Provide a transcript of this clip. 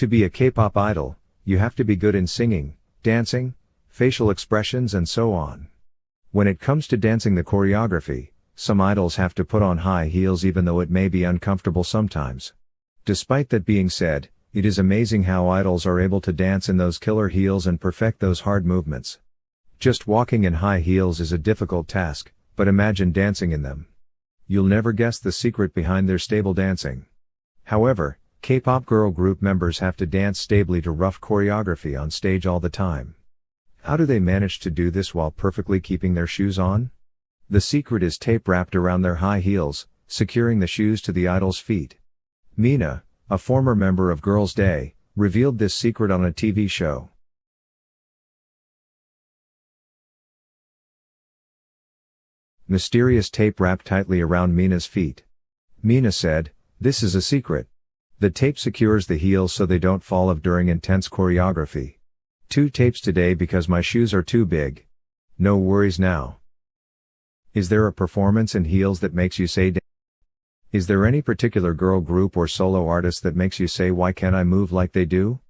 To be a K-pop idol, you have to be good in singing, dancing, facial expressions and so on. When it comes to dancing the choreography, some idols have to put on high heels even though it may be uncomfortable sometimes. Despite that being said, it is amazing how idols are able to dance in those killer heels and perfect those hard movements. Just walking in high heels is a difficult task, but imagine dancing in them. You'll never guess the secret behind their stable dancing. However, K-pop girl group members have to dance stably to rough choreography on stage all the time. How do they manage to do this while perfectly keeping their shoes on? The secret is tape wrapped around their high heels, securing the shoes to the idol's feet. Mina, a former member of Girls' Day, revealed this secret on a TV show. Mysterious tape wrapped tightly around Mina's feet. Mina said, This is a secret. The tape secures the heels so they don't fall off during intense choreography. Two tapes today because my shoes are too big. No worries now. Is there a performance in heels that makes you say Is there any particular girl group or solo artist that makes you say why can't I move like they do?